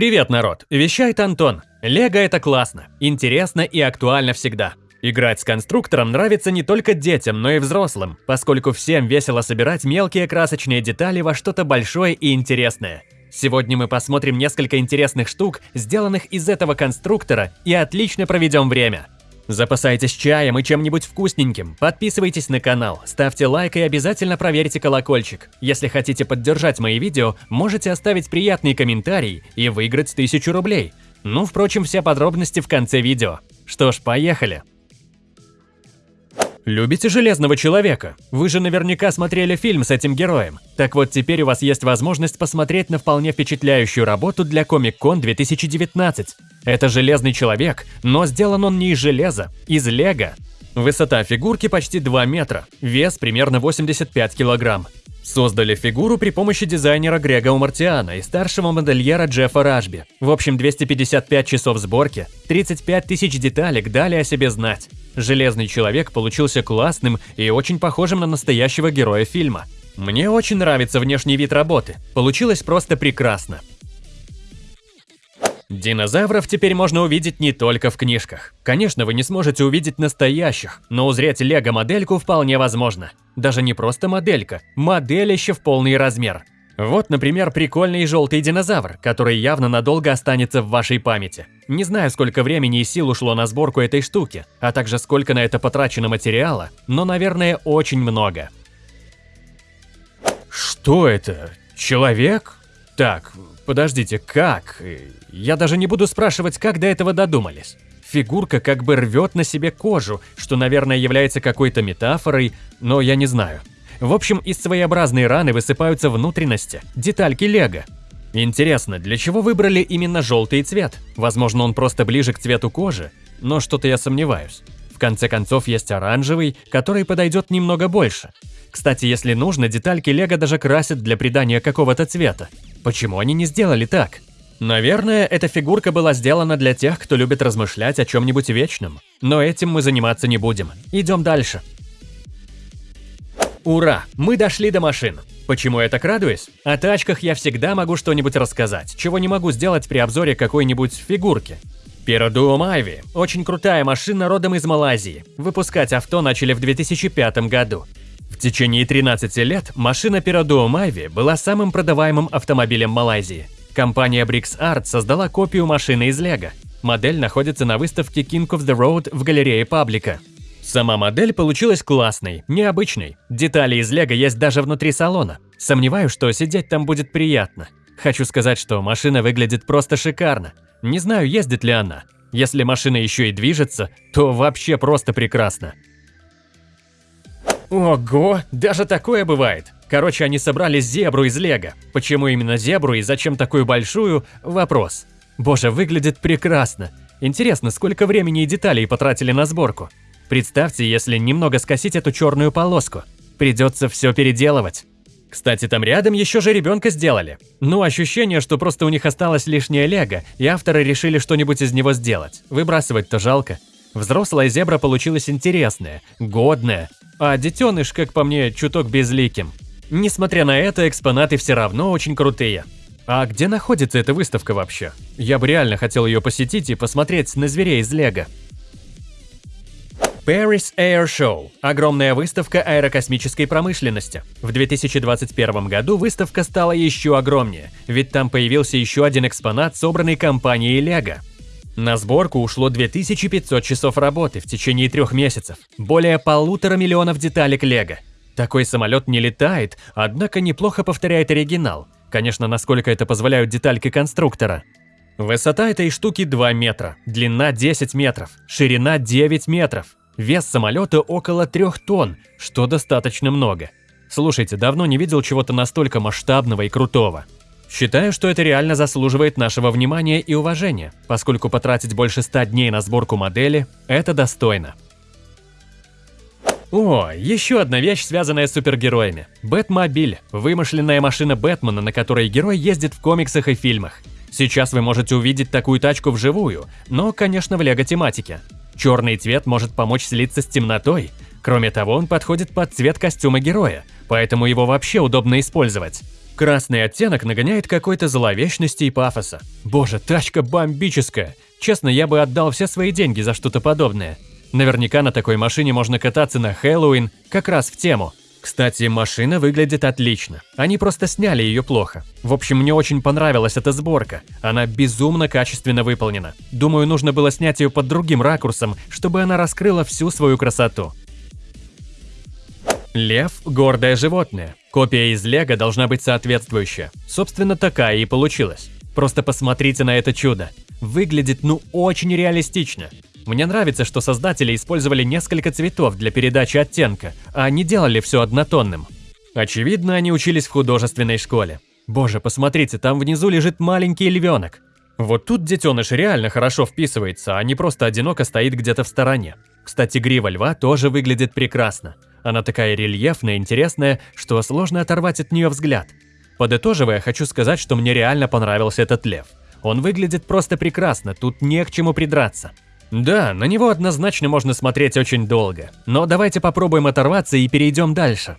Привет, народ! Вещает Антон. Лего это классно, интересно и актуально всегда. Играть с конструктором нравится не только детям, но и взрослым, поскольку всем весело собирать мелкие красочные детали во что-то большое и интересное. Сегодня мы посмотрим несколько интересных штук, сделанных из этого конструктора, и отлично проведем время. Запасайтесь чаем и чем-нибудь вкусненьким, подписывайтесь на канал, ставьте лайк и обязательно проверьте колокольчик. Если хотите поддержать мои видео, можете оставить приятный комментарий и выиграть 1000 рублей. Ну, впрочем, все подробности в конце видео. Что ж, поехали! Любите Железного Человека? Вы же наверняка смотрели фильм с этим героем. Так вот, теперь у вас есть возможность посмотреть на вполне впечатляющую работу для Comic-Con 2019. Это Железный Человек, но сделан он не из железа, из лего. Высота фигурки почти 2 метра, вес примерно 85 килограмм. Создали фигуру при помощи дизайнера Грега Умартиана и старшего модельера Джеффа Ражби. В общем, 255 часов сборки, 35 тысяч деталек дали о себе знать. Железный человек получился классным и очень похожим на настоящего героя фильма. Мне очень нравится внешний вид работы. Получилось просто прекрасно. Динозавров теперь можно увидеть не только в книжках. Конечно, вы не сможете увидеть настоящих, но узреть лего-модельку вполне возможно. Даже не просто моделька, моделище в полный размер. Вот, например, прикольный желтый динозавр, который явно надолго останется в вашей памяти. Не знаю, сколько времени и сил ушло на сборку этой штуки, а также сколько на это потрачено материала, но, наверное, очень много. Что это? Человек? Так, подождите, как? Я даже не буду спрашивать, как до этого додумались. Фигурка как бы рвет на себе кожу, что, наверное, является какой-то метафорой, но я не знаю. В общем, из своеобразной раны высыпаются внутренности, детальки лего. Интересно, для чего выбрали именно желтый цвет? Возможно, он просто ближе к цвету кожи, но что-то я сомневаюсь. В конце концов, есть оранжевый, который подойдет немного больше. Кстати, если нужно, детальки лего даже красят для придания какого-то цвета. Почему они не сделали так? Наверное, эта фигурка была сделана для тех, кто любит размышлять о чем-нибудь вечном. Но этим мы заниматься не будем. Идем дальше. Ура! Мы дошли до машин. Почему я так радуюсь? О тачках я всегда могу что-нибудь рассказать, чего не могу сделать при обзоре какой-нибудь фигурки. Пирадуум Айви – очень крутая машина родом из Малайзии. Выпускать авто начали в 2005 году. В течение 13 лет машина Piraduo Mavi была самым продаваемым автомобилем Малайзии. Компания Brix Art создала копию машины из Лего. Модель находится на выставке King of the Road в галерее Паблика. Сама модель получилась классной, необычной. Детали из Лего есть даже внутри салона. Сомневаюсь, что сидеть там будет приятно. Хочу сказать, что машина выглядит просто шикарно. Не знаю, ездит ли она. Если машина еще и движется, то вообще просто прекрасно. Ого, даже такое бывает. Короче, они собрали зебру из лего. Почему именно зебру и зачем такую большую – вопрос. Боже, выглядит прекрасно. Интересно, сколько времени и деталей потратили на сборку. Представьте, если немного скосить эту черную полоску. Придется все переделывать. Кстати, там рядом еще же ребенка сделали. Ну, ощущение, что просто у них осталось лишнее лего, и авторы решили что-нибудь из него сделать. Выбрасывать-то жалко. Взрослая зебра получилась интересная, годная, а детеныш, как по мне, чуток безликим. Несмотря на это, экспонаты все равно очень крутые. А где находится эта выставка вообще? Я бы реально хотел ее посетить и посмотреть на зверей из Лего. Paris Air Show – огромная выставка аэрокосмической промышленности. В 2021 году выставка стала еще огромнее, ведь там появился еще один экспонат, собранный компанией Lego. На сборку ушло 2500 часов работы в течение трех месяцев, более полутора миллионов деталек Лего. Такой самолет не летает, однако неплохо повторяет оригинал. Конечно, насколько это позволяют детальки конструктора. Высота этой штуки 2 метра, длина 10 метров, ширина 9 метров. Вес самолета около 3 тонн, что достаточно много. Слушайте, давно не видел чего-то настолько масштабного и крутого. Считаю, что это реально заслуживает нашего внимания и уважения, поскольку потратить больше 100 дней на сборку модели – это достойно. О, еще одна вещь, связанная с супергероями. Бэтмобиль – вымышленная машина Бэтмена, на которой герой ездит в комиксах и фильмах. Сейчас вы можете увидеть такую тачку вживую, но, конечно, в лего-тематике. Черный цвет может помочь слиться с темнотой. Кроме того, он подходит под цвет костюма героя, поэтому его вообще удобно использовать. Красный оттенок нагоняет какой-то зловечности и пафоса. Боже, тачка бомбическая. Честно, я бы отдал все свои деньги за что-то подобное. Наверняка на такой машине можно кататься на Хэллоуин, как раз в тему. Кстати, машина выглядит отлично. Они просто сняли ее плохо. В общем, мне очень понравилась эта сборка. Она безумно качественно выполнена. Думаю, нужно было снять ее под другим ракурсом, чтобы она раскрыла всю свою красоту. Лев – гордое животное. Копия из Лего должна быть соответствующая. Собственно, такая и получилась. Просто посмотрите на это чудо. Выглядит ну очень реалистично. Мне нравится, что создатели использовали несколько цветов для передачи оттенка, а не делали все однотонным. Очевидно, они учились в художественной школе. Боже, посмотрите, там внизу лежит маленький львенок. Вот тут детеныш реально хорошо вписывается, а не просто одиноко стоит где-то в стороне. Кстати, грива льва тоже выглядит прекрасно. Она такая рельефная, интересная, что сложно оторвать от нее взгляд. Подытоживая, хочу сказать, что мне реально понравился этот лев. Он выглядит просто прекрасно, тут не к чему придраться. Да, на него однозначно можно смотреть очень долго, но давайте попробуем оторваться и перейдем дальше.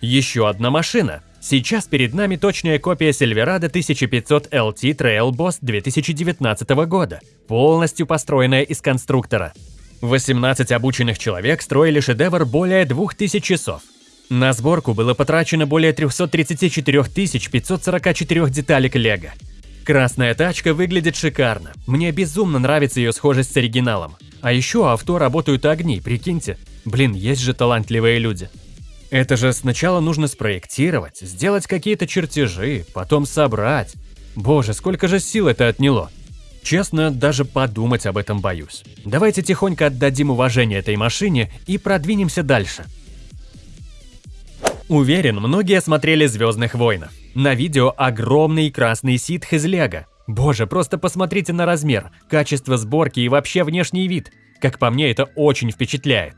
Еще одна машина. Сейчас перед нами точная копия Silverado 1500 LT Trail Boss 2019 года, полностью построенная из конструктора. 18 обученных человек строили шедевр более 2000 часов. На сборку было потрачено более 334 544 деталек лего. Красная тачка выглядит шикарно. Мне безумно нравится ее схожесть с оригиналом. А еще авто работают огни, прикиньте. Блин, есть же талантливые люди. Это же сначала нужно спроектировать, сделать какие-то чертежи, потом собрать. Боже, сколько же сил это отняло. Честно, даже подумать об этом боюсь. Давайте тихонько отдадим уважение этой машине и продвинемся дальше. Уверен, многие смотрели «Звездных войнов». На видео огромный красный ситх из лего. Боже, просто посмотрите на размер, качество сборки и вообще внешний вид. Как по мне, это очень впечатляет.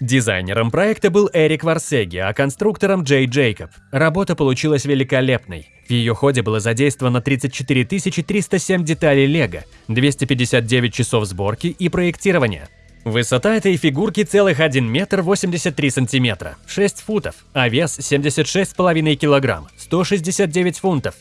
Дизайнером проекта был Эрик Варсеги, а конструктором Джей Джейкоб. Работа получилась великолепной. В ее ходе было задействовано 34 307 деталей лего, 259 часов сборки и проектирования. Высота этой фигурки целых 1 метр 83 сантиметра, 6 футов, а вес 76,5 килограмм, 169 фунтов.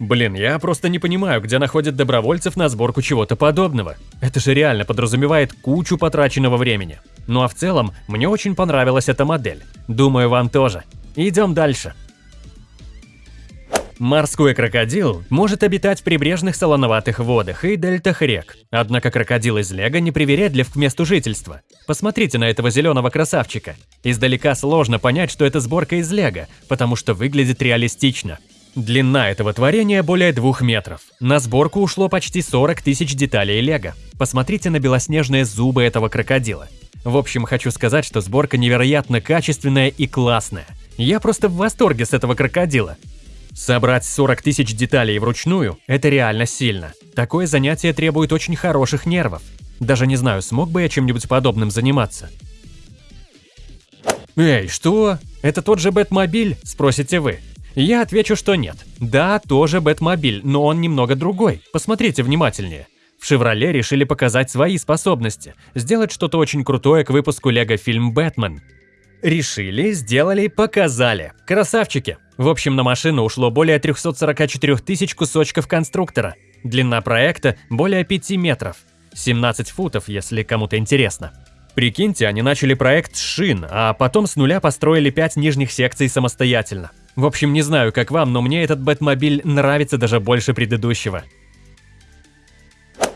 Блин, я просто не понимаю, где находят добровольцев на сборку чего-то подобного. Это же реально подразумевает кучу потраченного времени. Ну а в целом, мне очень понравилась эта модель. Думаю, вам тоже. Идем дальше. Морской крокодил может обитать в прибрежных солоноватых водах и дельтах рек. Однако крокодил из лего не привередлив к месту жительства. Посмотрите на этого зеленого красавчика. Издалека сложно понять, что это сборка из лего, потому что выглядит реалистично. Длина этого творения более двух метров. На сборку ушло почти 40 тысяч деталей лего. Посмотрите на белоснежные зубы этого крокодила. В общем, хочу сказать, что сборка невероятно качественная и классная. Я просто в восторге с этого крокодила. Собрать 40 тысяч деталей вручную – это реально сильно. Такое занятие требует очень хороших нервов. Даже не знаю, смог бы я чем-нибудь подобным заниматься. Эй, что? Это тот же Бэтмобиль? Спросите вы. Я отвечу, что нет. Да, тоже Бэтмобиль, но он немного другой. Посмотрите внимательнее. В «Шевроле» решили показать свои способности, сделать что-то очень крутое к выпуску лего-фильм «Бэтмен». Решили, сделали, показали. Красавчики! В общем, на машину ушло более 344 тысяч кусочков конструктора. Длина проекта более 5 метров. 17 футов, если кому-то интересно. Прикиньте, они начали проект с шин, а потом с нуля построили 5 нижних секций самостоятельно. В общем, не знаю, как вам, но мне этот Бэтмобиль нравится даже больше предыдущего.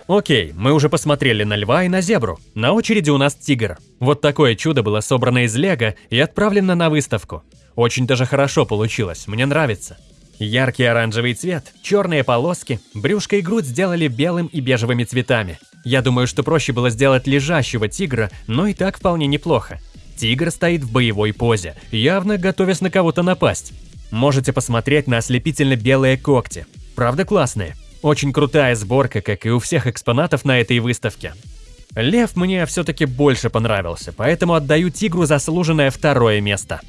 Окей, мы уже посмотрели на льва и на зебру. На очереди у нас тигр. Вот такое чудо было собрано из лего и отправлено на выставку. Очень даже хорошо получилось, мне нравится. Яркий оранжевый цвет, черные полоски, брюшко и грудь сделали белым и бежевыми цветами. Я думаю, что проще было сделать лежащего тигра, но и так вполне неплохо. Тигр стоит в боевой позе, явно готовясь на кого-то напасть. Можете посмотреть на ослепительно белые когти. Правда классные? Очень крутая сборка, как и у всех экспонатов на этой выставке. Лев мне все-таки больше понравился, поэтому отдаю тигру заслуженное второе место.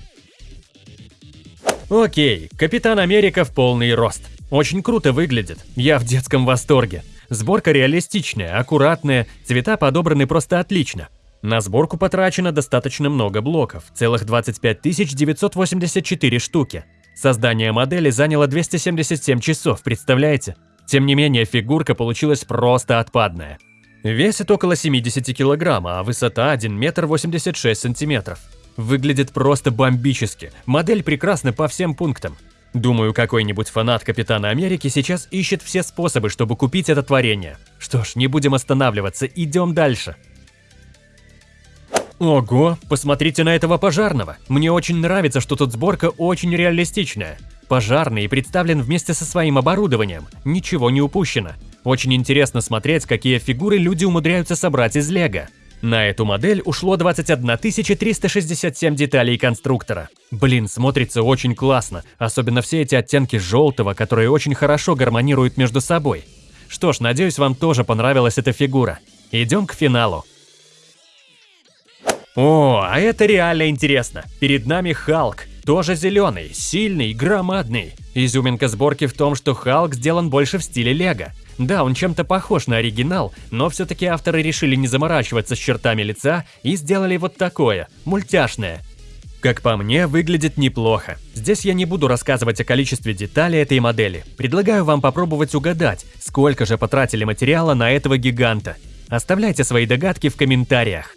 Окей, Капитан Америка в полный рост. Очень круто выглядит, я в детском восторге. Сборка реалистичная, аккуратная, цвета подобраны просто отлично. На сборку потрачено достаточно много блоков, целых 25 984 штуки. Создание модели заняло 277 часов, представляете? Тем не менее, фигурка получилась просто отпадная. Весит около 70 килограмма, а высота 1 метр 86 сантиметров. Выглядит просто бомбически, модель прекрасна по всем пунктам. Думаю, какой-нибудь фанат Капитана Америки сейчас ищет все способы, чтобы купить это творение. Что ж, не будем останавливаться, идем дальше. Ого, посмотрите на этого пожарного. Мне очень нравится, что тут сборка очень реалистичная. Пожарный представлен вместе со своим оборудованием, ничего не упущено. Очень интересно смотреть, какие фигуры люди умудряются собрать из лего. На эту модель ушло 21 367 деталей конструктора. Блин, смотрится очень классно, особенно все эти оттенки желтого, которые очень хорошо гармонируют между собой. Что ж, надеюсь, вам тоже понравилась эта фигура. Идем к финалу. О, а это реально интересно. Перед нами Халк. Тоже зеленый, сильный, громадный. Изюминка сборки в том, что Халк сделан больше в стиле Лего. Да, он чем-то похож на оригинал, но все-таки авторы решили не заморачиваться с чертами лица и сделали вот такое, мультяшное. Как по мне, выглядит неплохо. Здесь я не буду рассказывать о количестве деталей этой модели. Предлагаю вам попробовать угадать, сколько же потратили материала на этого гиганта. Оставляйте свои догадки в комментариях.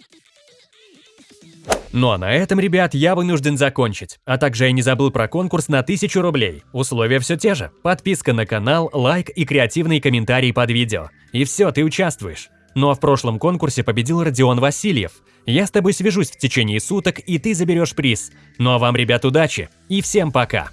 Ну а на этом, ребят, я вынужден закончить. А также я не забыл про конкурс на 1000 рублей. Условия все те же. Подписка на канал, лайк и креативный комментарий под видео. И все, ты участвуешь. Ну а в прошлом конкурсе победил Родион Васильев. Я с тобой свяжусь в течение суток, и ты заберешь приз. Ну а вам, ребят, удачи и всем пока!